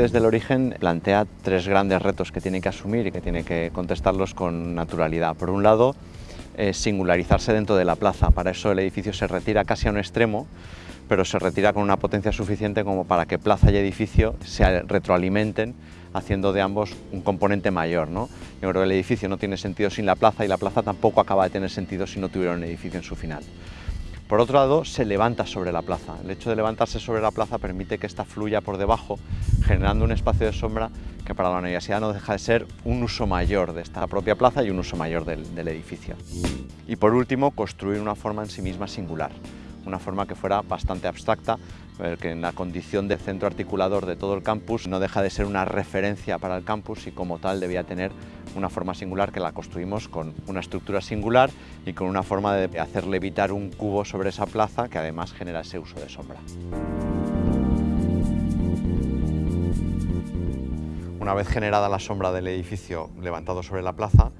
desde el origen plantea tres grandes retos que tiene que asumir y que tiene que contestarlos con naturalidad. Por un lado, singularizarse dentro de la plaza. Para eso el edificio se retira casi a un extremo, pero se retira con una potencia suficiente como para que plaza y edificio se retroalimenten haciendo de ambos un componente mayor. ¿no? Yo creo que el edificio no tiene sentido sin la plaza y la plaza tampoco acaba de tener sentido si no tuviera un edificio en su final. Por otro lado, se levanta sobre la plaza. El hecho de levantarse sobre la plaza permite que ésta fluya por debajo, generando un espacio de sombra que para la universidad no deja de ser un uso mayor de esta propia plaza y un uso mayor del, del edificio. Y por último, construir una forma en sí misma singular una forma que fuera bastante abstracta, que en la condición de centro articulador de todo el campus no deja de ser una referencia para el campus y como tal debía tener una forma singular que la construimos con una estructura singular y con una forma de hacer levitar un cubo sobre esa plaza que además genera ese uso de sombra. Una vez generada la sombra del edificio levantado sobre la plaza,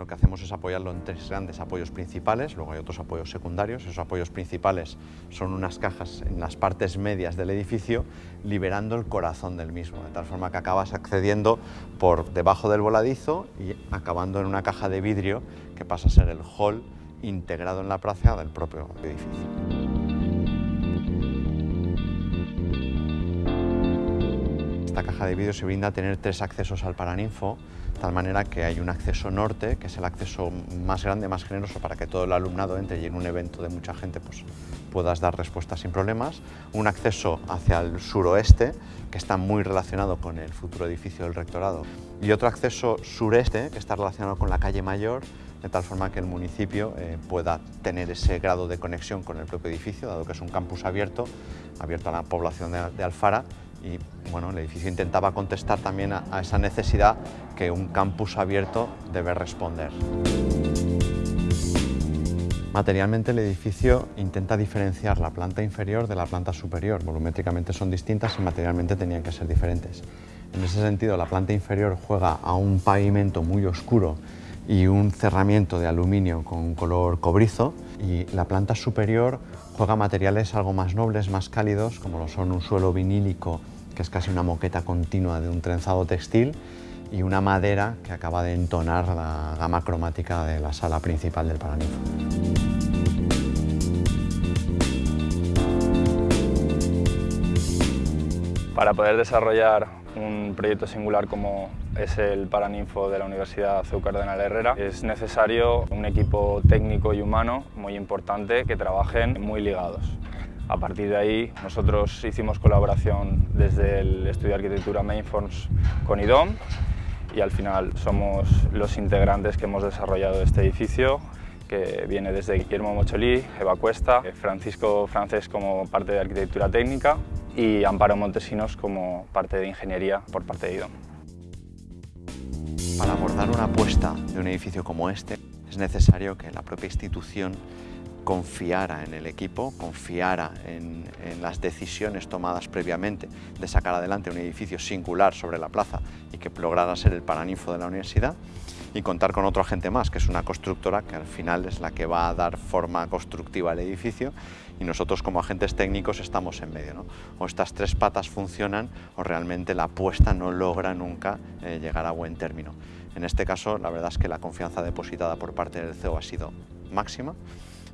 lo que hacemos es apoyarlo en tres grandes apoyos principales, luego hay otros apoyos secundarios. Esos apoyos principales son unas cajas en las partes medias del edificio, liberando el corazón del mismo, de tal forma que acabas accediendo por debajo del voladizo y acabando en una caja de vidrio que pasa a ser el hall integrado en la plaza del propio edificio. Esta caja de vidrio se brinda a tener tres accesos al Paraninfo, tal manera que hay un acceso norte, que es el acceso más grande, más generoso para que todo el alumnado entre y en un evento de mucha gente pues, puedas dar respuestas sin problemas. Un acceso hacia el suroeste, que está muy relacionado con el futuro edificio del rectorado. Y otro acceso sureste, que está relacionado con la calle Mayor, de tal forma que el municipio eh, pueda tener ese grado de conexión con el propio edificio, dado que es un campus abierto, abierto a la población de, de Alfara, y bueno, el edificio intentaba contestar también a, esa necesidad que un campus abierto debe responder. Materialmente el edificio intenta diferenciar la planta inferior de la planta superior. Volumétricamente son distintas y materialmente tenían que ser diferentes. En ese sentido, la planta inferior juega a un pavimento muy oscuro y un cerramiento de aluminio con color cobrizo y la planta superior juega materiales algo más nobles, más cálidos, como lo son un suelo vinílico que es casi una moqueta continua de un trenzado textil y una madera que acaba de entonar la gama cromática de la sala principal del Paraninfo. Para poder desarrollar un proyecto singular como es el Paraninfo de la Universidad CEU Cardenal Herrera, es necesario un equipo técnico y humano muy importante que trabajen muy ligados. A partir de ahí nosotros hicimos colaboración desde el estudio de arquitectura Mainforms con IDOM y al final somos los integrantes que hemos desarrollado este edificio que viene desde Guillermo Mocholí, Eva Cuesta, Francisco Francés como parte de arquitectura técnica y Amparo Montesinos como parte de ingeniería por parte de IDOM. Para abordar una apuesta de un edificio como este es necesario que la propia institución confiara en el equipo, confiara en, las decisiones tomadas previamente de sacar adelante un edificio singular sobre la plaza y que lograra ser el paraninfo de la universidad y contar con otro agente más, que es una constructora que al final es la que va a dar forma constructiva al edificio y nosotros como agentes técnicos estamos en medio. O estas tres patas funcionan o realmente la apuesta no logra nunca eh, llegar a buen término. En este caso, la verdad es que la confianza depositada por parte del CEO ha sido máxima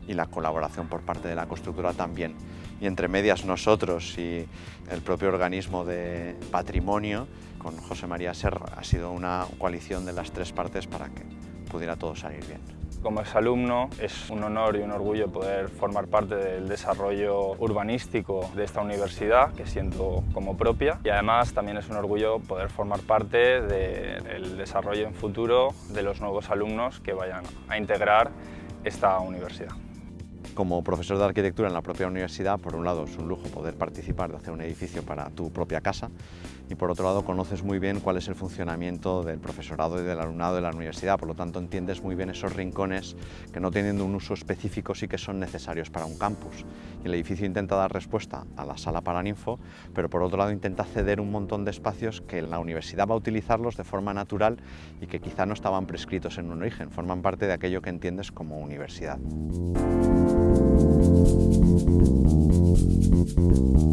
y la colaboración por parte de la constructora también. Y entre medias nosotros y el propio organismo de patrimonio, con José María Serra, ha sido una coalición de las tres partes para que pudiera todo salir bien. Como exalumno es un honor y un orgullo poder formar parte del desarrollo urbanístico de esta universidad que siento como propia y además también es un orgullo poder formar parte del desarrollo en futuro de los nuevos alumnos que vayan a integrar esta universidad. Como profesor de arquitectura en la propia universidad, por un lado es un lujo poder participar de hacer un edificio para tu propia casa y por otro lado conoces muy bien cuál es el funcionamiento del profesorado y del alumnado de la universidad, por lo tanto entiendes muy bien esos rincones que no teniendo un uso específico sí que son necesarios para un campus. Y el edificio intenta dar respuesta a la sala Paraninfo, pero por otro lado intenta ceder un montón de espacios que la universidad va a utilizarlos de forma natural y que quizá no estaban prescritos en un origen, forman parte de aquello que entiendes como universidad. Thank you.